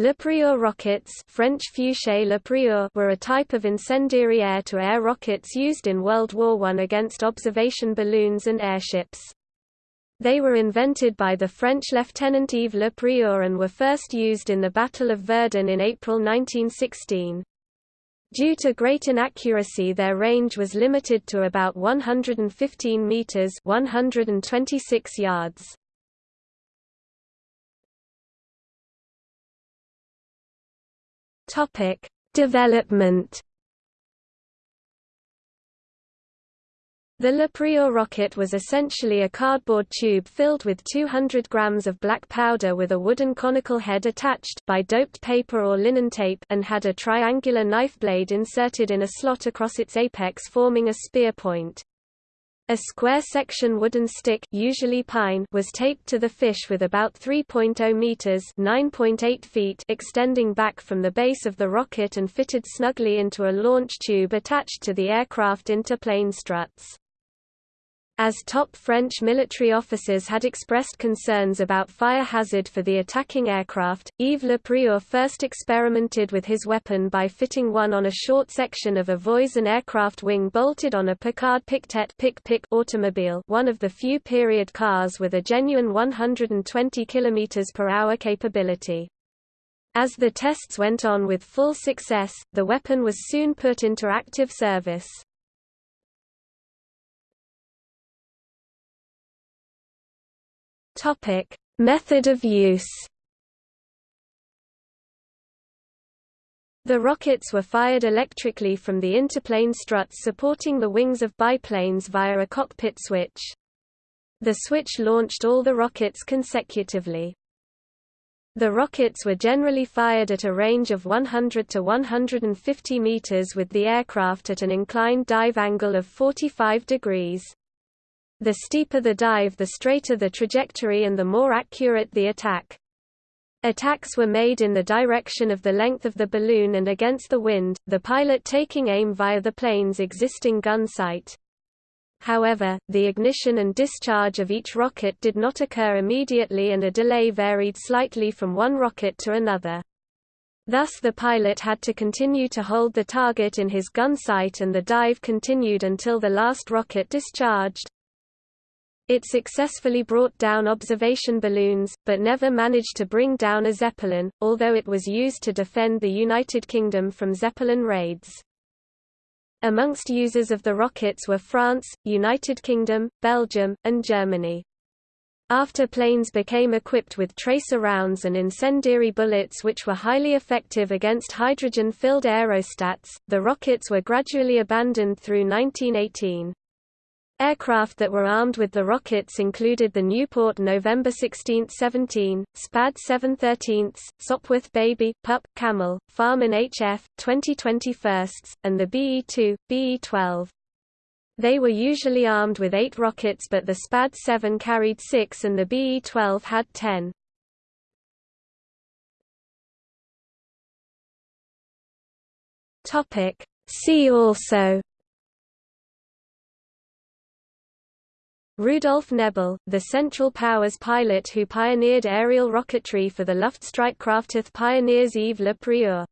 Le Prieur rockets French Le Prieur were a type of incendiary air-to-air -air rockets used in World War I against observation balloons and airships. They were invented by the French Lieutenant Yves Le Prieur and were first used in the Battle of Verdun in April 1916. Due to great inaccuracy their range was limited to about 115 meters 126 yards. Topic: Development. The Le rocket was essentially a cardboard tube filled with 200 grams of black powder with a wooden conical head attached by doped paper or linen tape and had a triangular knife blade inserted in a slot across its apex forming a spear point. A square section wooden stick usually pine was taped to the fish with about 3.0 meters (9.8 feet) extending back from the base of the rocket and fitted snugly into a launch tube attached to the aircraft interplane struts. As top French military officers had expressed concerns about fire hazard for the attacking aircraft, Yves Le Prieur first experimented with his weapon by fitting one on a short section of a Voisin aircraft wing bolted on a Picard Pictet Pic -Pic automobile one of the few period cars with a genuine 120 km per hour capability. As the tests went on with full success, the weapon was soon put into active service. Topic: Method of use. The rockets were fired electrically from the interplane struts supporting the wings of biplanes via a cockpit switch. The switch launched all the rockets consecutively. The rockets were generally fired at a range of 100 to 150 meters with the aircraft at an inclined dive angle of 45 degrees. The steeper the dive the straighter the trajectory and the more accurate the attack. Attacks were made in the direction of the length of the balloon and against the wind, the pilot taking aim via the plane's existing gun sight. However, the ignition and discharge of each rocket did not occur immediately and a delay varied slightly from one rocket to another. Thus the pilot had to continue to hold the target in his gun sight and the dive continued until the last rocket discharged. It successfully brought down observation balloons, but never managed to bring down a Zeppelin, although it was used to defend the United Kingdom from Zeppelin raids. Amongst users of the rockets were France, United Kingdom, Belgium, and Germany. After planes became equipped with tracer rounds and incendiary bullets which were highly effective against hydrogen-filled aerostats, the rockets were gradually abandoned through 1918. Aircraft that were armed with the rockets included the Nieuport November 16, 17, SPAD 713, Sopwith Baby, Pup, Camel, Farman HF, 2021, and the BE-2, BE-12. They were usually armed with eight rockets but the SPAD 7 carried six and the BE-12 had ten. See also Rudolf Nebel, the Central Powers pilot who pioneered aerial rocketry for the Luftstreitkräfte pioneers Yves Le Prieur